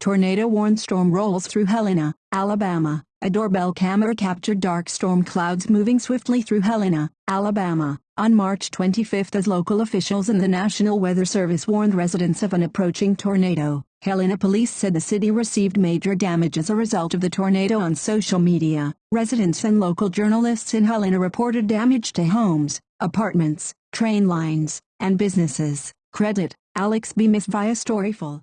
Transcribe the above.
Tornado-warned storm rolls through Helena, Alabama. A doorbell camera captured dark storm clouds moving swiftly through Helena, Alabama, on March 25 as local officials and the National Weather Service warned residents of an approaching tornado. Helena police said the city received major damage as a result of the tornado on social media. Residents and local journalists in Helena reported damage to homes, apartments, train lines, and businesses. Credit, Alex B. Miss via Storyful.